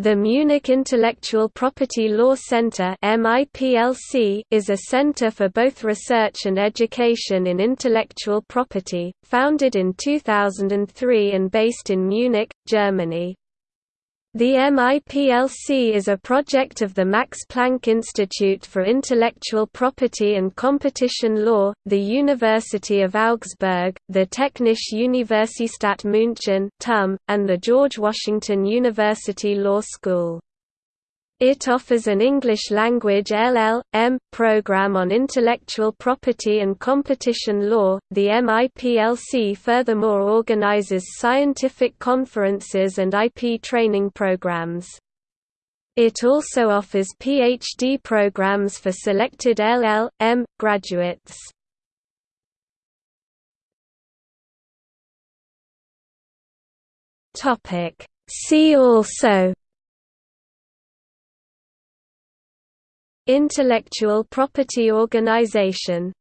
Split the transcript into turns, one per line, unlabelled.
The Munich Intellectual Property Law Center is a center for both research and education in intellectual property, founded in 2003 and based in Munich, Germany. The MIPLC is a project of the Max Planck Institute for Intellectual Property and Competition Law, the University of Augsburg, the Technische Universität München (TUM), and the George Washington University Law School. It offers an English-language LL.M. program on intellectual property and competition law. The MIPLC furthermore organizes scientific conferences and IP training programs. It also offers PhD programs for selected LL.M. graduates. See also Intellectual Property Organization